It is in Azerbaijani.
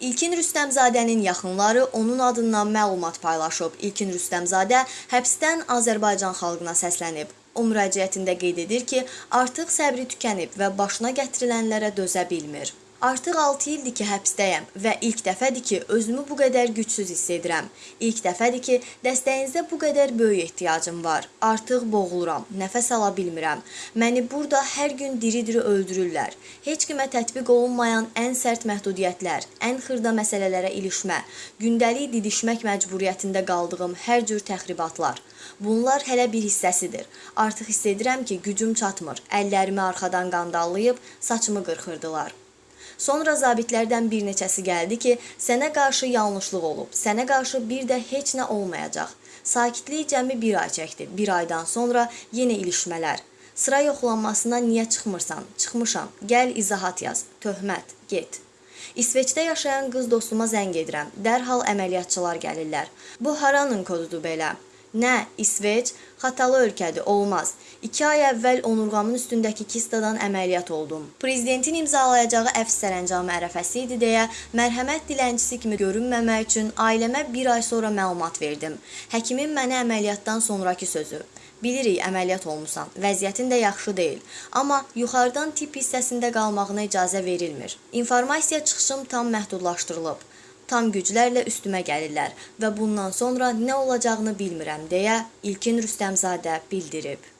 İlkin Rüstəmzadənin yaxınları onun adından məlumat paylaşıb. İlkin Rüstəmzadə həbsdən Azərbaycan xalqına səslənib. O müraciətində qeyd edir ki, artıq səbri tükənib və başına gətirilənlərə dözə bilmir. Artıq 6 ildir ki, həbsdəyəm və ilk dəfədir ki, özümü bu qədər gücsüz hiss edirəm. İlk dəfədir ki, dəstəyinizə bu qədər böyük ehtiyacım var. Artıq boğuluram, nəfəs ala bilmirəm. Məni burada hər gün diri-diri öldürürlər. Heç kimə tətbiq olunmayan ən sərt məhdudiyyətlər, ən xırda məsələlərə ilişmə, gündəlik didişmək məcburiyyətində qaldığım hər cür təxribatlar. Bunlar hələ bir hissəsidir. Artıq hiss edirəm ki, gücüm çatmır. Əllərimi arxadan qandallayıb saçımı qırxırdılar. Sonra zabitlərdən bir neçəsi gəldi ki, sənə qarşı yanlışlıq olub, sənə qarşı bir də heç nə olmayacaq. Sakitlik cəmi bir ay çəkdi. Bir aydan sonra yenə ilişmələr. Sıra yoxlanmasına niyə çıxmırsan? Çıxmışam. Gəl izahat yaz. Töhmət. Get. İsveçdə yaşayan qız dostuma zəng edirəm. Dərhal əməliyyatçılar gəlirlər. Bu haranın kodudur belə? Nə, İsveç? Xatalı ölkədir, olmaz. 2 ay əvvəl onurğamın üstündəki kistadan əməliyyat oldum. Prezidentin imzalayacağı əfv sərəncamı ərəfəsi idi deyə mərhəmət dilənçisi kimi görünməmək üçün ailəmə bir ay sonra məlumat verdim. Həkimin mənə əməliyyatdan sonrakı sözü. Bilirik, əməliyyat olmusan. Vəziyyətin də yaxşı deyil. Amma yuxarıdan tip hissəsində qalmağına icazə verilmir. İnformasiya çıxışım tam məhdudlaşdırılıb tam güclərlə üstümə gəlirlər və bundan sonra nə olacağını bilmirəm deyə İlkin Rüstəmzadə bildirib.